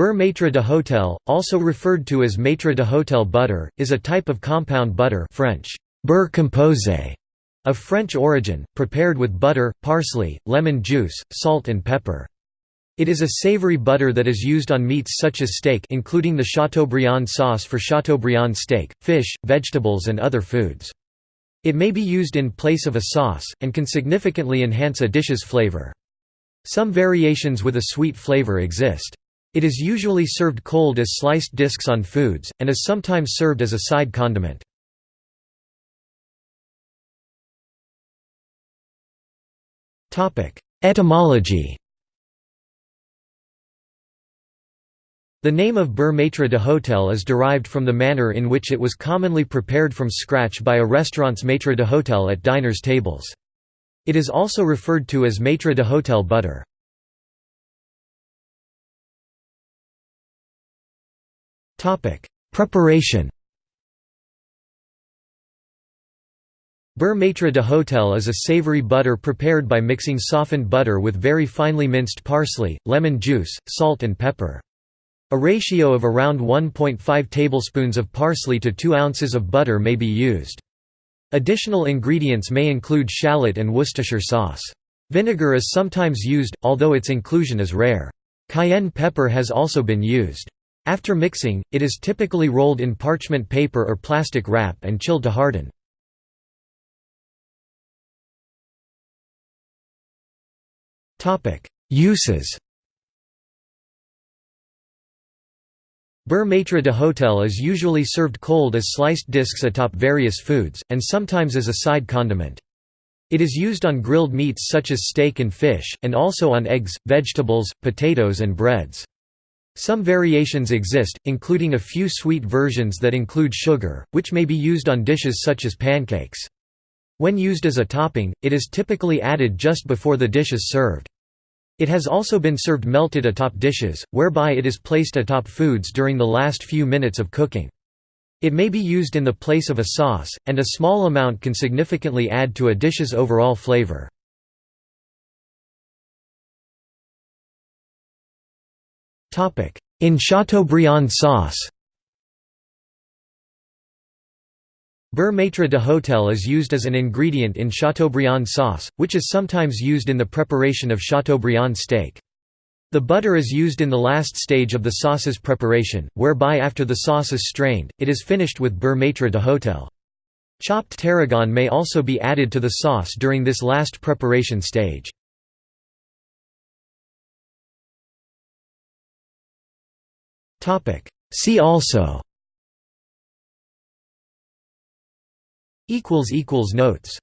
Beurre maître d'hôtel, also referred to as maître d'hôtel butter, is a type of compound butter French, beurre composé, of French origin, prepared with butter, parsley, lemon juice, salt and pepper. It is a savory butter that is used on meats such as steak including the Chateaubriand sauce for Chateaubriand steak, fish, vegetables and other foods. It may be used in place of a sauce, and can significantly enhance a dish's flavor. Some variations with a sweet flavor exist. It is usually served cold as sliced discs on foods, and is sometimes served as a side condiment. Etymology The name of beurre maître d'hôtel is derived from the manner in which it was commonly prepared from scratch by a restaurant's maître d'hôtel at diners' tables. It is also referred to as maître d'hôtel butter. Preparation Beurre maître d'hôtel is a savory butter prepared by mixing softened butter with very finely minced parsley, lemon juice, salt and pepper. A ratio of around 1.5 tablespoons of parsley to 2 ounces of butter may be used. Additional ingredients may include shallot and Worcestershire sauce. Vinegar is sometimes used, although its inclusion is rare. Cayenne pepper has also been used. After mixing, it is typically rolled in parchment paper or plastic wrap and chilled to harden. Uses Beurre maître d'hôtel is usually served cold as sliced discs atop various foods, and sometimes as a side condiment. It is used on grilled meats such as steak and fish, and also on eggs, vegetables, potatoes and breads. Some variations exist, including a few sweet versions that include sugar, which may be used on dishes such as pancakes. When used as a topping, it is typically added just before the dish is served. It has also been served melted atop dishes, whereby it is placed atop foods during the last few minutes of cooking. It may be used in the place of a sauce, and a small amount can significantly add to a dish's overall flavor. In Chateaubriand sauce Beurre maître d'hôtel is used as an ingredient in Chateaubriand sauce, which is sometimes used in the preparation of Chateaubriand steak. The butter is used in the last stage of the sauce's preparation, whereby after the sauce is strained, it is finished with beurre maître d'hôtel. Chopped tarragon may also be added to the sauce during this last preparation stage. See also. Equals equals Notes